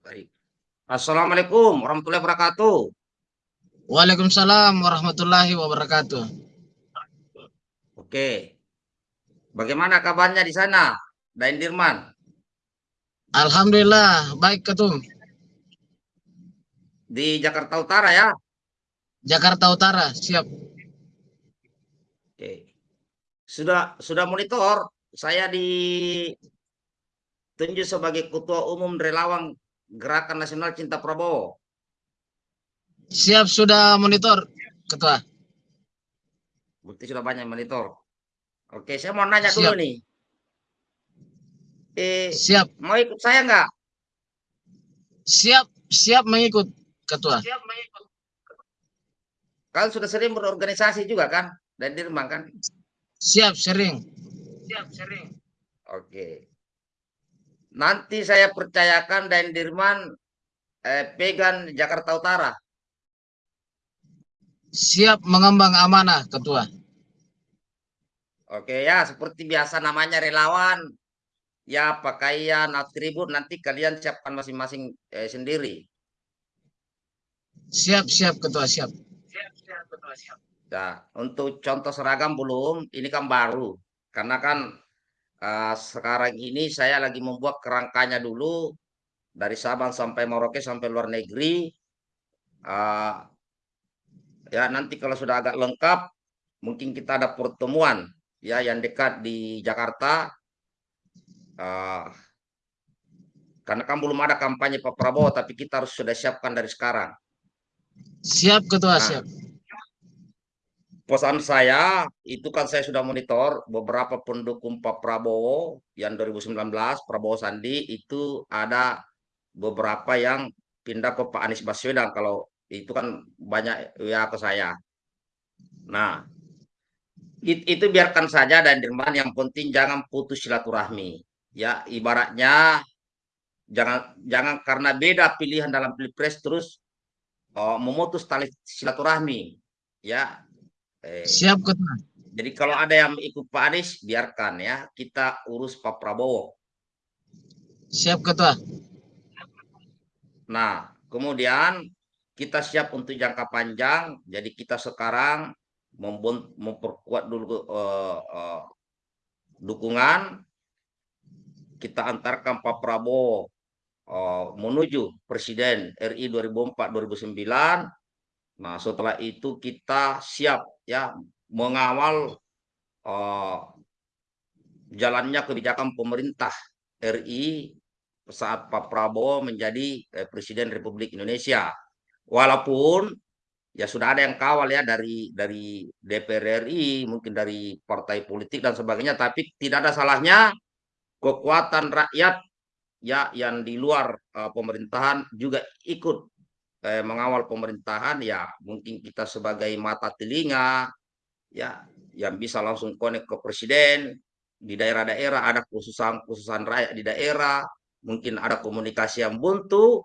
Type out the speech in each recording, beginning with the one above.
Baik. Assalamualaikum warahmatullahi wabarakatuh. Waalaikumsalam warahmatullahi wabarakatuh. Oke. Bagaimana kabarnya di sana, Dain Dirman? Alhamdulillah, baik Ketum. Di Jakarta Utara ya? Jakarta Utara, siap. Oke. Sudah sudah monitor saya ditunjuk sebagai ketua umum relawan Gerakan Nasional Cinta Prabowo. Siap sudah monitor, Ketua. Bukti sudah banyak monitor. Oke, saya mau nanya Siap. dulu nih. Eh, Siap, mau ikut saya nggak? siap, siap mengikut, Ketua. Siap mengikut. Kalian sudah sering berorganisasi juga kan? Dan Dirman kan? Siap, sering. Siap, sering. Oke. Nanti saya percayakan dan Dirman eh, pegang Jakarta Utara. Siap mengembang amanah, Ketua. Oke ya, seperti biasa namanya relawan. Ya, pakaian, atribut nanti kalian siapkan masing-masing eh, sendiri. Siap, siap, Ketua, siap. Siap, siap, betul, siap. Nah, untuk contoh seragam belum, ini kan baru. Karena kan uh, sekarang ini saya lagi membuat kerangkanya dulu dari Sabang sampai Merauke sampai luar negeri. Uh, ya nanti kalau sudah agak lengkap, mungkin kita ada pertemuan ya yang dekat di Jakarta. Uh, karena kan belum ada kampanye Pak Prabowo, tapi kita harus sudah siapkan dari sekarang. Siap, Ketua, Nah, siap. Pesan saya itu kan saya sudah monitor beberapa pendukung Pak Prabowo yang 2019 Prabowo Sandi itu ada beberapa yang pindah ke Pak Anies Baswedan kalau itu kan banyak ya ke saya. Nah, it- itu biarkan saja dan Dirman yang penting jangan putus silaturahmi. Ya, ibaratnya jangan jangan karena beda pilihan dalam pilpres terus oh, memutus tali silaturahmi. Ya, eh, Siap, Ketua. jadi kalau ada yang ikut Pak Anies, biarkan ya. Kita urus Pak Prabowo. Siap, Ketua. Nah, kemudian kita siap untuk jangka panjang. Jadi kita sekarang memperkuat dulu eh, eh, dukungan. Kita antarkan Pak Prabowo eh, menuju Presiden RI 2004-2009. Nah, setelah itu kita siap ya mengawal eh, jalannya kebijakan pemerintah RI saat Pak Prabowo menjadi eh, Presiden Republik Indonesia. Walaupun ya sudah ada yang kawal ya dari dari DPR RI, mungkin dari partai politik dan sebagainya, tapi tidak ada salahnya kekuatan rakyat ya yang di luar eh, pemerintahan juga ikut eh, mengawal pemerintahan ya mungkin kita sebagai mata telinga ya yang bisa langsung connect ke presiden di daerah-daerah ada khususan-khususan rakyat di daerah mungkin ada komunikasi yang buntu.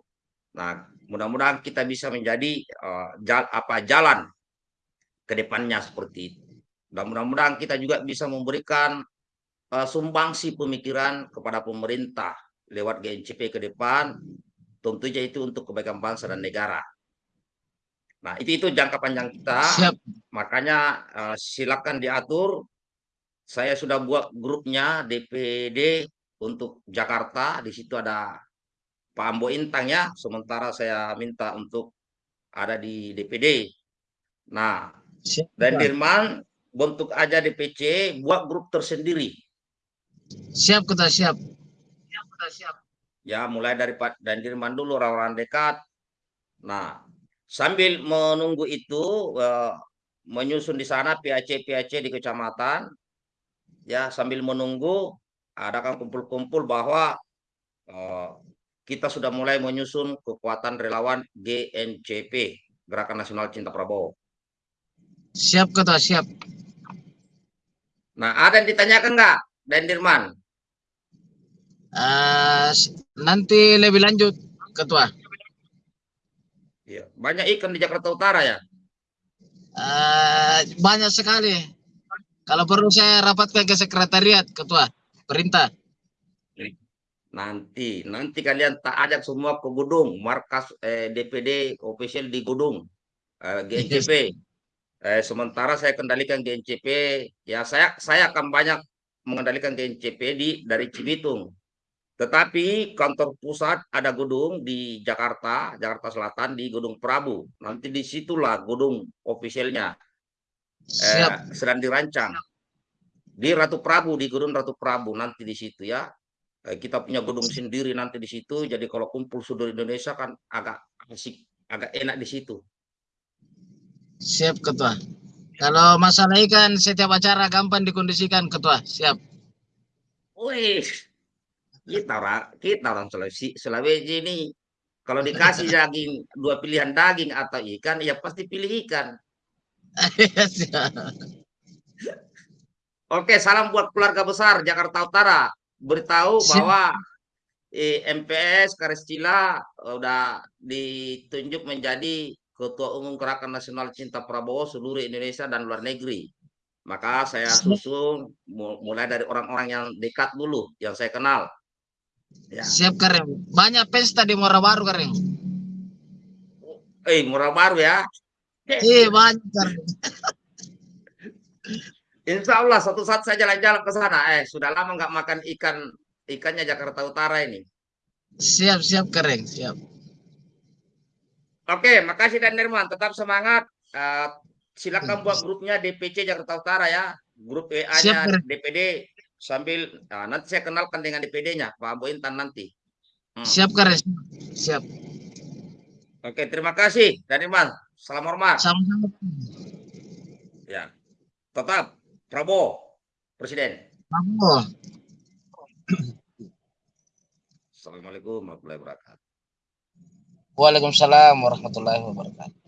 Nah mudah-mudahan kita bisa menjadi eh, jal- apa jalan ke depannya seperti itu. Dan mudah-mudahan kita juga bisa memberikan eh, sumbangsi pemikiran kepada pemerintah lewat GNCP ke depan tentunya itu untuk kebaikan bangsa dan negara. Nah, itu itu jangka panjang kita. Siap. Makanya eh, silakan diatur. Saya sudah buat grupnya DPD untuk Jakarta. Di situ ada Pak Ambo Intang ya. Sementara saya minta untuk ada di DPD. Nah, Siap, dan. Dirman bentuk aja DPC, buat grup tersendiri. Siap, Ketua, siap. Ya, mulai dari Pak dan Dirman dulu orang-orang dekat. Nah, sambil menunggu itu eh, menyusun di sana PAC-PAC di kecamatan. Ya, sambil menunggu ada kan kumpul-kumpul bahwa eh, kita sudah mulai menyusun kekuatan relawan GNCP, Gerakan Nasional Cinta Prabowo. Siap, Ketua, siap. Nah, ada yang ditanyakan nggak, Dan Eh, nanti lebih lanjut, Ketua. Ya, banyak ikan di Jakarta Utara ya. Eh, banyak sekali. Kalau perlu saya rapatkan ke sekretariat, Ketua. Perintah. Nanti, nanti kalian tak ajak semua ke gedung markas eh, DPD official di gedung eh, GNCP. Eh, sementara saya kendalikan GNCP, ya saya saya akan banyak mengendalikan GNCP di dari Cibitung. Tetapi kantor pusat ada gedung di Jakarta, Jakarta Selatan di Gedung Prabu. Nanti di situlah gedung officialnya Siap. eh, sedang dirancang di Ratu Prabu di Gedung Ratu Prabu nanti di situ ya. Eh, kita punya gedung sendiri nanti di situ. Jadi kalau kumpul seluruh Indonesia kan agak asik, agak enak di situ. Siap ketua. Kalau masalah ikan setiap acara gampang dikondisikan ketua. Siap. Wih, kita orang kita orang Sulawesi Sulawesi ini kalau dikasih daging dua pilihan daging atau ikan ya pasti pilih ikan. Oke, salam buat keluarga besar Jakarta Utara. Beritahu bahwa eh, MPS Kariscila udah ditunjuk menjadi Ketua Umum Gerakan Nasional Cinta Prabowo seluruh Indonesia dan luar negeri. Maka saya susun mu- mulai dari orang-orang yang dekat dulu, yang saya kenal. Ya. Siap keren. Banyak pesta di Muara Baru keren. Eh, murah baru ya. Iya banyak keren. Insya Allah suatu saat saya jalan-jalan ke sana. Eh, sudah lama nggak makan ikan ikannya Jakarta Utara ini. Siap siap keren. Siap. Oke, makasih Dan Nirman. Tetap semangat. Eh, silakan buat grupnya DPC Jakarta Utara ya. Grup WA-nya. DPD sambil nah, nanti saya kenalkan dengan DPD-nya Pak Abu Intan nanti. Hmm. Siap keren. Siap. Oke, terima kasih Dan Nirman. Salam hormat. Sama-sama. Ya. Tetap Prabowo Presiden. Bravo. Assalamualaikum warahmatullahi wabarakatuh. Waalaikumsalam warahmatullahi wabarakatuh.